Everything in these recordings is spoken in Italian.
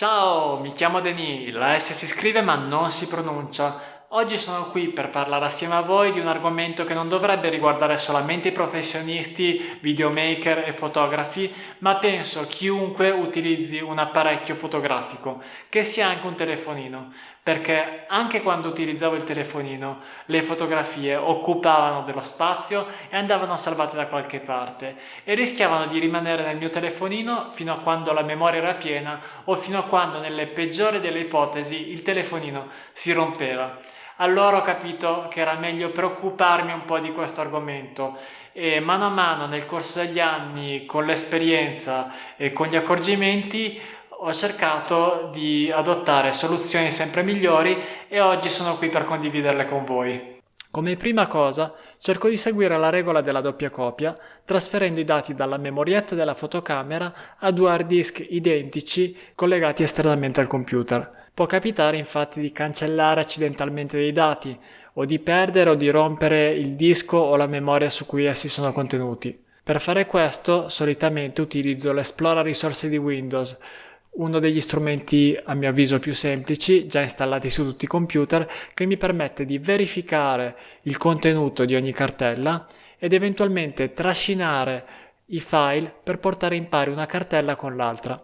Ciao, mi chiamo Denis, la S si scrive ma non si pronuncia. Oggi sono qui per parlare assieme a voi di un argomento che non dovrebbe riguardare solamente i professionisti, videomaker e fotografi, ma penso chiunque utilizzi un apparecchio fotografico, che sia anche un telefonino, perché anche quando utilizzavo il telefonino le fotografie occupavano dello spazio e andavano salvate da qualche parte e rischiavano di rimanere nel mio telefonino fino a quando la memoria era piena o fino a quando nelle peggiori delle ipotesi il telefonino si rompeva allora ho capito che era meglio preoccuparmi un po' di questo argomento e mano a mano nel corso degli anni con l'esperienza e con gli accorgimenti ho cercato di adottare soluzioni sempre migliori e oggi sono qui per condividerle con voi. Come prima cosa cerco di seguire la regola della doppia copia trasferendo i dati dalla memorietta della fotocamera a due hard disk identici collegati esternamente al computer. Può capitare infatti di cancellare accidentalmente dei dati o di perdere o di rompere il disco o la memoria su cui essi sono contenuti. Per fare questo solitamente utilizzo l'Explora risorse di Windows, uno degli strumenti a mio avviso più semplici, già installati su tutti i computer, che mi permette di verificare il contenuto di ogni cartella ed eventualmente trascinare i file per portare in pari una cartella con l'altra.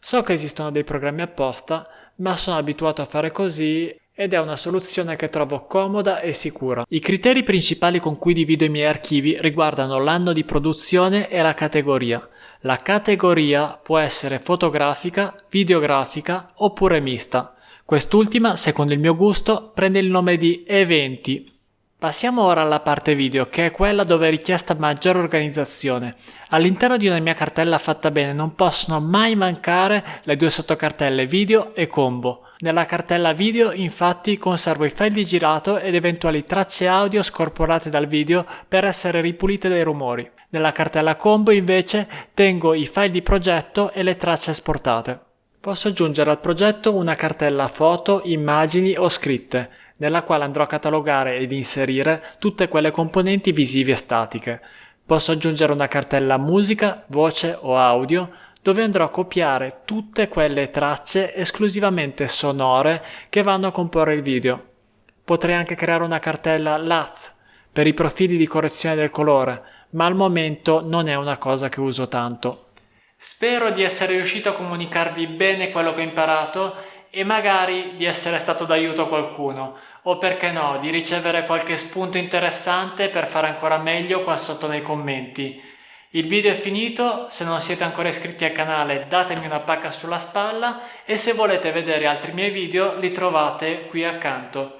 So che esistono dei programmi apposta, ma sono abituato a fare così ed è una soluzione che trovo comoda e sicura. I criteri principali con cui divido i miei archivi riguardano l'anno di produzione e la categoria. La categoria può essere fotografica, videografica oppure mista. Quest'ultima, secondo il mio gusto, prende il nome di eventi Passiamo ora alla parte video, che è quella dove è richiesta maggiore organizzazione. All'interno di una mia cartella fatta bene non possono mai mancare le due sottocartelle video e combo. Nella cartella video infatti conservo i file di girato ed eventuali tracce audio scorporate dal video per essere ripulite dai rumori. Nella cartella combo invece tengo i file di progetto e le tracce esportate. Posso aggiungere al progetto una cartella foto, immagini o scritte nella quale andrò a catalogare ed inserire tutte quelle componenti visive e statiche. Posso aggiungere una cartella musica, voce o audio dove andrò a copiare tutte quelle tracce esclusivamente sonore che vanno a comporre il video. Potrei anche creare una cartella LAZ per i profili di correzione del colore, ma al momento non è una cosa che uso tanto. Spero di essere riuscito a comunicarvi bene quello che ho imparato e magari di essere stato d'aiuto a qualcuno o perché no di ricevere qualche spunto interessante per fare ancora meglio qua sotto nei commenti. Il video è finito, se non siete ancora iscritti al canale datemi una pacca sulla spalla e se volete vedere altri miei video li trovate qui accanto.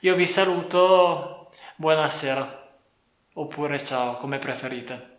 Io vi saluto, buonasera, oppure ciao come preferite.